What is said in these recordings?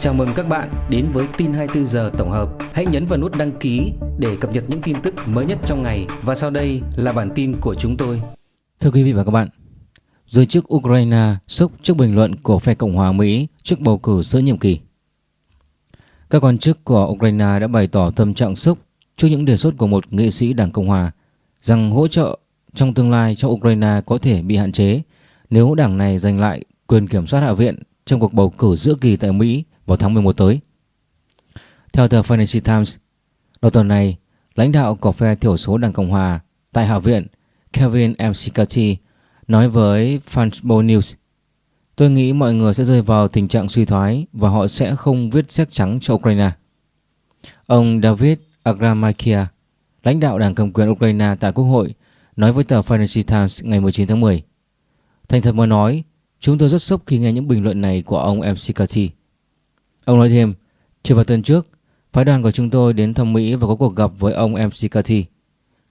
Chào mừng các bạn đến với tin 24 giờ tổng hợp. Hãy nhấn vào nút đăng ký để cập nhật những tin tức mới nhất trong ngày và sau đây là bản tin của chúng tôi. Thưa quý vị và các bạn, giới chức Ukraine sốc trước bình luận của phe Cộng hòa Mỹ trước bầu cử giữa nhiệm kỳ. Các quan chức của Ukraine đã bày tỏ tâm trạng sốc trước những đề xuất của một nghị sĩ Đảng Cộng hòa rằng hỗ trợ trong tương lai cho Ukraine có thể bị hạn chế nếu đảng này giành lại quyền kiểm soát Hạ viện trong cuộc bầu cử giữa kỳ tại Mỹ vào tháng 11 tới. Theo tờ Financial Times, đầu tuần này, lãnh đạo của phe thiểu số Đảng Cộng Hòa tại Hạ viện Kevin McCarthy nói với Foxborough News Tôi nghĩ mọi người sẽ rơi vào tình trạng suy thoái và họ sẽ không viết sách trắng cho Ukraine. Ông David Agramakia, lãnh đạo đảng cầm quyền Ukraine tại Quốc hội, nói với tờ Financial Times ngày 19 tháng 10. Thành thật mà nói, chúng tôi rất sốc khi nghe những bình luận này của ông McCarthy. Ông nói thêm, chưa vào tuần trước, phái đoàn của chúng tôi đến thăm Mỹ và có cuộc gặp với ông McCarthy.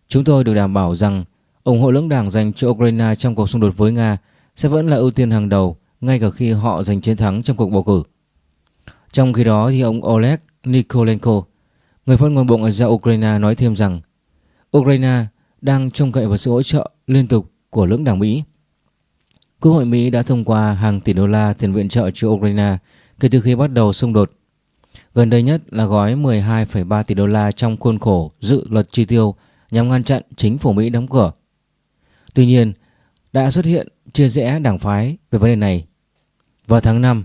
Chúng tôi được đảm bảo rằng ủng hộ lưỡng đảng dành cho Ukraine trong cuộc xung đột với Nga sẽ vẫn là ưu tiên hàng đầu ngay cả khi họ giành chiến thắng trong cuộc bầu cử. Trong khi đó thì ông Oleg Nikolenko, người phát ngôn bộ ngoại giao Ukraine nói thêm rằng Ukraine đang trông cậy vào sự hỗ trợ liên tục của lưỡng đảng Mỹ. Quốc hội Mỹ đã thông qua hàng tỷ đô la tiền viện trợ cho Ukraine kể từ khi bắt đầu xung đột. Gần đây nhất là gói 12,3 tỷ đô la trong khuôn khổ dự luật chi tiêu nhằm ngăn chặn chính phủ Mỹ đóng cửa. Tuy nhiên, đã xuất hiện chia rẽ đảng phái về vấn đề này. Vào tháng 5,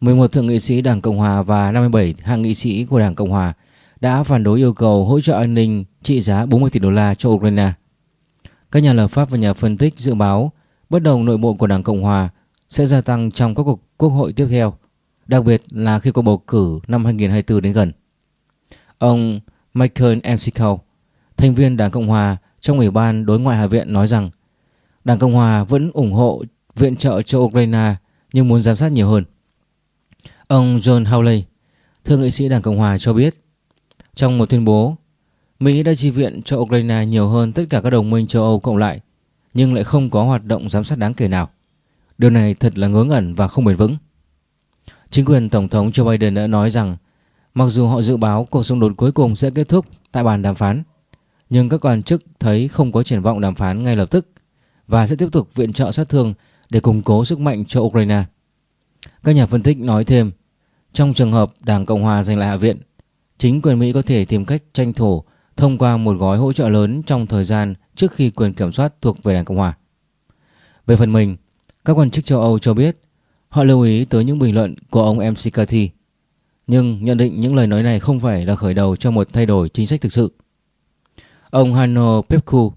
11 thượng nghị sĩ Đảng Cộng Hòa và 57 hạ nghị sĩ của Đảng Cộng Hòa đã phản đối yêu cầu hỗ trợ an ninh trị giá 40 tỷ đô la cho Ukraine. Các nhà lập pháp và nhà phân tích dự báo bất đồng nội bộ của Đảng Cộng Hòa sẽ gia tăng trong các cuộc quốc hội tiếp theo đặc biệt là khi cuộc bầu cử năm 2024 đến gần. Ông Michael McCall, thành viên Đảng Cộng Hòa trong Ủy ban Đối ngoại Hạ viện nói rằng Đảng Cộng Hòa vẫn ủng hộ viện trợ cho Ukraine nhưng muốn giám sát nhiều hơn. Ông John Hawley, thượng nghị sĩ Đảng Cộng Hòa cho biết trong một tuyên bố Mỹ đã chi viện cho Ukraine nhiều hơn tất cả các đồng minh châu Âu cộng lại nhưng lại không có hoạt động giám sát đáng kể nào. Điều này thật là ngớ ngẩn và không bền vững. Chính quyền Tổng thống Joe Biden đã nói rằng mặc dù họ dự báo cuộc xung đột cuối cùng sẽ kết thúc tại bàn đàm phán, nhưng các quan chức thấy không có triển vọng đàm phán ngay lập tức và sẽ tiếp tục viện trợ sát thương để củng cố sức mạnh cho Ukraine. Các nhà phân tích nói thêm, trong trường hợp Đảng Cộng Hòa giành lại Hạ viện, chính quyền Mỹ có thể tìm cách tranh thủ thông qua một gói hỗ trợ lớn trong thời gian trước khi quyền kiểm soát thuộc về Đảng Cộng Hòa. Về phần mình, các quan chức châu Âu cho biết Họ lưu ý tới những bình luận của ông MC Cathy, nhưng nhận định những lời nói này không phải là khởi đầu cho một thay đổi chính sách thực sự. Ông Hanno Pepku,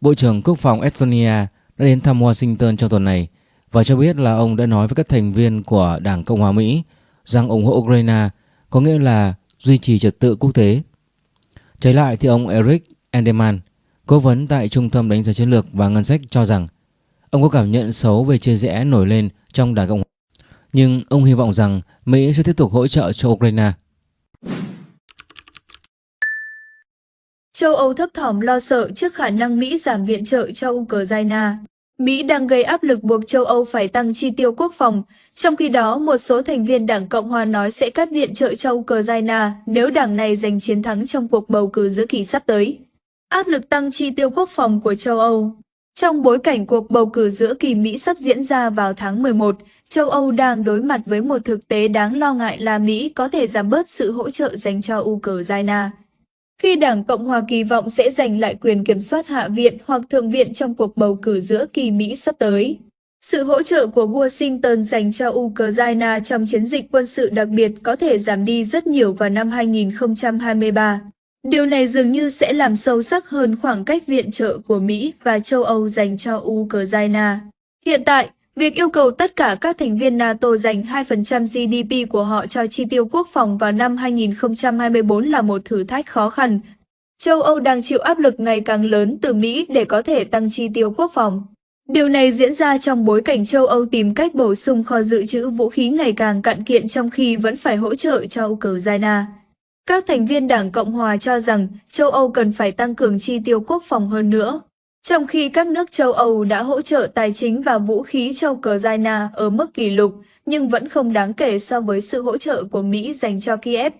Bộ trưởng Quốc phòng Estonia đã đến thăm Washington trong tuần này và cho biết là ông đã nói với các thành viên của Đảng Cộng hòa Mỹ rằng ủng hộ Ukraine có nghĩa là duy trì trật tự quốc tế. Trái lại thì ông Eric Enderman, cố vấn tại Trung tâm đánh giá chiến lược và ngân sách cho rằng ông có cảm nhận xấu về chia rẽ nổi lên trong Đảng Cộng hòa. Nhưng ông hy vọng rằng Mỹ sẽ tiếp tục hỗ trợ cho Ukraine. Châu Âu thấp thỏm lo sợ trước khả năng Mỹ giảm viện trợ cho Ukraine. Mỹ đang gây áp lực buộc châu Âu phải tăng chi tiêu quốc phòng, trong khi đó một số thành viên Đảng Cộng hòa nói sẽ cắt viện trợ cho Ukraine nếu đảng này giành chiến thắng trong cuộc bầu cử giữa kỳ sắp tới. Áp lực tăng chi tiêu quốc phòng của châu Âu trong bối cảnh cuộc bầu cử giữa kỳ Mỹ sắp diễn ra vào tháng 11, châu Âu đang đối mặt với một thực tế đáng lo ngại là Mỹ có thể giảm bớt sự hỗ trợ dành cho Ukraine. Khi Đảng Cộng hòa kỳ vọng sẽ giành lại quyền kiểm soát Hạ viện hoặc Thượng viện trong cuộc bầu cử giữa kỳ Mỹ sắp tới. Sự hỗ trợ của Washington dành cho Ukraine trong chiến dịch quân sự đặc biệt có thể giảm đi rất nhiều vào năm 2023. Điều này dường như sẽ làm sâu sắc hơn khoảng cách viện trợ của Mỹ và châu Âu dành cho Ukraine. Hiện tại, việc yêu cầu tất cả các thành viên NATO dành 2% GDP của họ cho chi tiêu quốc phòng vào năm 2024 là một thử thách khó khăn. Châu Âu đang chịu áp lực ngày càng lớn từ Mỹ để có thể tăng chi tiêu quốc phòng. Điều này diễn ra trong bối cảnh châu Âu tìm cách bổ sung kho dự trữ vũ khí ngày càng cạn kiện trong khi vẫn phải hỗ trợ cho Ukraine. Các thành viên Đảng Cộng Hòa cho rằng châu Âu cần phải tăng cường chi tiêu quốc phòng hơn nữa. Trong khi các nước châu Âu đã hỗ trợ tài chính và vũ khí cho Ukraine ở mức kỷ lục, nhưng vẫn không đáng kể so với sự hỗ trợ của Mỹ dành cho Kiev.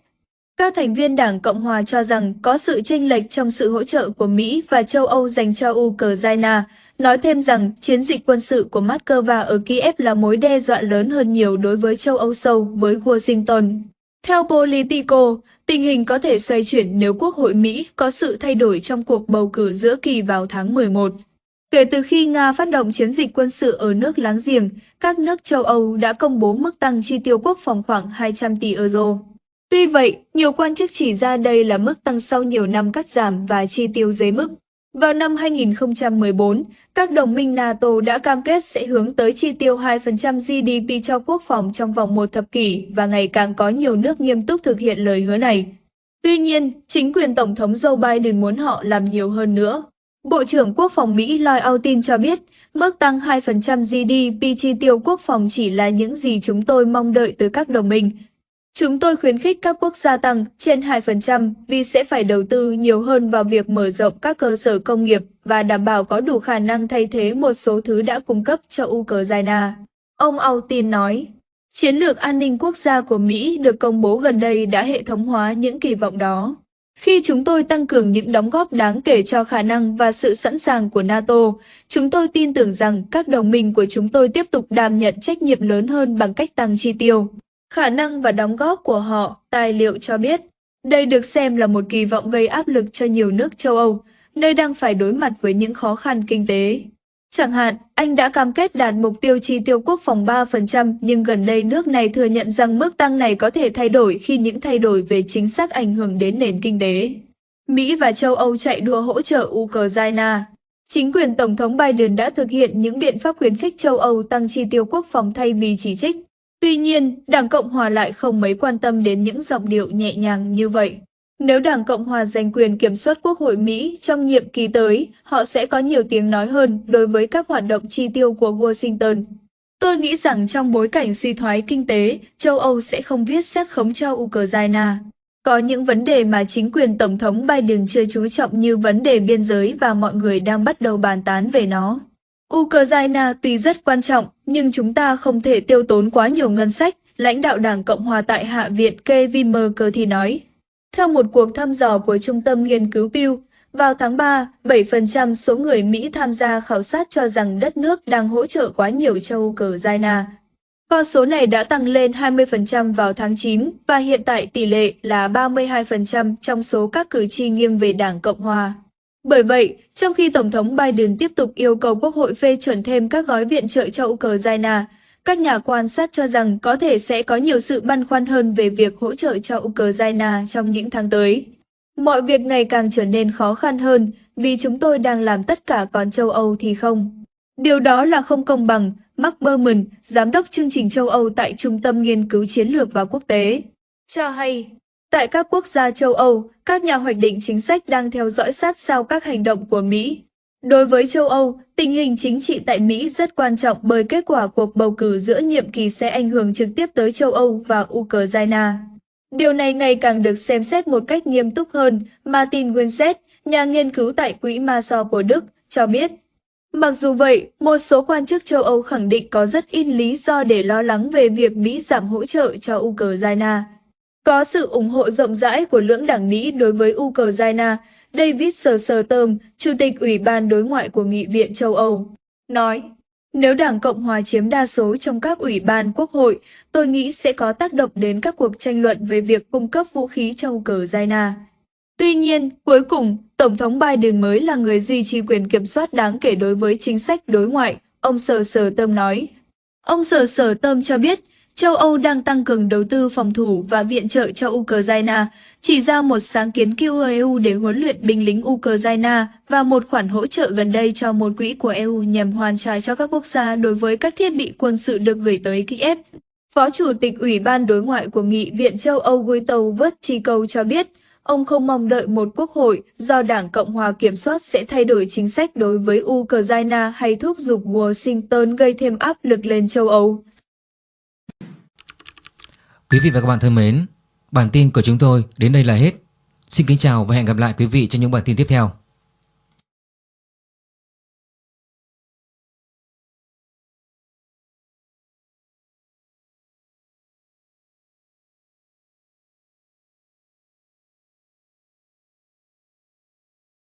Các thành viên Đảng Cộng Hòa cho rằng có sự chênh lệch trong sự hỗ trợ của Mỹ và châu Âu dành cho Ukraine, nói thêm rằng chiến dịch quân sự của Moscow ở Kiev là mối đe dọa lớn hơn nhiều đối với châu Âu sâu với Washington. Theo Politico, tình hình có thể xoay chuyển nếu Quốc hội Mỹ có sự thay đổi trong cuộc bầu cử giữa kỳ vào tháng 11. Kể từ khi Nga phát động chiến dịch quân sự ở nước láng giềng, các nước châu Âu đã công bố mức tăng chi tiêu quốc phòng khoảng 200 tỷ euro. Tuy vậy, nhiều quan chức chỉ ra đây là mức tăng sau nhiều năm cắt giảm và chi tiêu dưới mức. Vào năm 2014, các đồng minh NATO đã cam kết sẽ hướng tới chi tiêu 2% GDP cho quốc phòng trong vòng một thập kỷ và ngày càng có nhiều nước nghiêm túc thực hiện lời hứa này. Tuy nhiên, chính quyền Tổng thống Joe Biden muốn họ làm nhiều hơn nữa. Bộ trưởng Quốc phòng Mỹ Lloyd Austin cho biết, mức tăng 2% GDP chi tiêu quốc phòng chỉ là những gì chúng tôi mong đợi từ các đồng minh, Chúng tôi khuyến khích các quốc gia tăng trên 2% vì sẽ phải đầu tư nhiều hơn vào việc mở rộng các cơ sở công nghiệp và đảm bảo có đủ khả năng thay thế một số thứ đã cung cấp cho Ukraine. Ông Austin nói, chiến lược an ninh quốc gia của Mỹ được công bố gần đây đã hệ thống hóa những kỳ vọng đó. Khi chúng tôi tăng cường những đóng góp đáng kể cho khả năng và sự sẵn sàng của NATO, chúng tôi tin tưởng rằng các đồng minh của chúng tôi tiếp tục đảm nhận trách nhiệm lớn hơn bằng cách tăng chi tiêu khả năng và đóng góp của họ, tài liệu cho biết. Đây được xem là một kỳ vọng gây áp lực cho nhiều nước châu Âu, nơi đang phải đối mặt với những khó khăn kinh tế. Chẳng hạn, Anh đã cam kết đạt mục tiêu chi tiêu quốc phòng 3%, nhưng gần đây nước này thừa nhận rằng mức tăng này có thể thay đổi khi những thay đổi về chính sách ảnh hưởng đến nền kinh tế. Mỹ và châu Âu chạy đua hỗ trợ Ukraine. Chính quyền Tổng thống Biden đã thực hiện những biện pháp khuyến khích châu Âu tăng chi tiêu quốc phòng thay vì chỉ trích. Tuy nhiên, Đảng Cộng Hòa lại không mấy quan tâm đến những giọng điệu nhẹ nhàng như vậy. Nếu Đảng Cộng Hòa giành quyền kiểm soát Quốc hội Mỹ trong nhiệm kỳ tới, họ sẽ có nhiều tiếng nói hơn đối với các hoạt động chi tiêu của Washington. Tôi nghĩ rằng trong bối cảnh suy thoái kinh tế, châu Âu sẽ không viết xét khống cho Ukraine. Có những vấn đề mà chính quyền Tổng thống Biden chưa chú trọng như vấn đề biên giới và mọi người đang bắt đầu bàn tán về nó. Ukraine tuy rất quan trọng, nhưng chúng ta không thể tiêu tốn quá nhiều ngân sách, lãnh đạo Đảng Cộng hòa tại Hạ viện Kevin McCarthy nói. Theo một cuộc thăm dò của Trung tâm Nghiên cứu Pew, vào tháng 3, 7% số người Mỹ tham gia khảo sát cho rằng đất nước đang hỗ trợ quá nhiều cho Ukraine. Con số này đã tăng lên 20% vào tháng 9 và hiện tại tỷ lệ là 32% trong số các cử tri nghiêng về Đảng Cộng hòa. Bởi vậy, trong khi Tổng thống Biden tiếp tục yêu cầu Quốc hội phê chuẩn thêm các gói viện trợ cho Ukraine, các nhà quan sát cho rằng có thể sẽ có nhiều sự băn khoăn hơn về việc hỗ trợ cho Ukraine trong những tháng tới. Mọi việc ngày càng trở nên khó khăn hơn vì chúng tôi đang làm tất cả còn châu Âu thì không. Điều đó là không công bằng, Mark Berman, giám đốc chương trình châu Âu tại Trung tâm Nghiên cứu Chiến lược và Quốc tế, cho hay. Tại các quốc gia châu Âu, các nhà hoạch định chính sách đang theo dõi sát sao các hành động của Mỹ. Đối với châu Âu, tình hình chính trị tại Mỹ rất quan trọng bởi kết quả cuộc bầu cử giữa nhiệm kỳ sẽ ảnh hưởng trực tiếp tới châu Âu và Ukraine. Điều này ngày càng được xem xét một cách nghiêm túc hơn, Martin Winsett, nhà nghiên cứu tại Quỹ Maso của Đức, cho biết. Mặc dù vậy, một số quan chức châu Âu khẳng định có rất ít lý do để lo lắng về việc Mỹ giảm hỗ trợ cho Ukraine. Có sự ủng hộ rộng rãi của lưỡng đảng Mỹ đối với Ukraine, David Sirsterm, Chủ tịch Ủy ban Đối ngoại của Nghị viện châu Âu, nói nếu Đảng Cộng Hòa chiếm đa số trong các ủy ban quốc hội, tôi nghĩ sẽ có tác động đến các cuộc tranh luận về việc cung cấp vũ khí cho Ukraine. Tuy nhiên, cuối cùng, Tổng thống Biden mới là người duy trì quyền kiểm soát đáng kể đối với chính sách đối ngoại, ông Sở Tâm nói. Ông Sở Tâm cho biết, châu Âu đang tăng cường đầu tư phòng thủ và viện trợ cho Ukraine, chỉ ra một sáng kiến kêu EU để huấn luyện binh lính Ukraine và một khoản hỗ trợ gần đây cho một quỹ của EU nhằm hoàn trả cho các quốc gia đối với các thiết bị quân sự được gửi tới Kiev. Phó Chủ tịch Ủy ban Đối ngoại của Nghị viện châu Âu Guido Vertico cho biết, ông không mong đợi một quốc hội do Đảng Cộng hòa kiểm soát sẽ thay đổi chính sách đối với Ukraine hay thúc giục Washington gây thêm áp lực lên châu Âu. Quý vị và các bạn thân mến, bản tin của chúng tôi đến đây là hết. Xin kính chào và hẹn gặp lại quý vị trong những bản tin tiếp theo.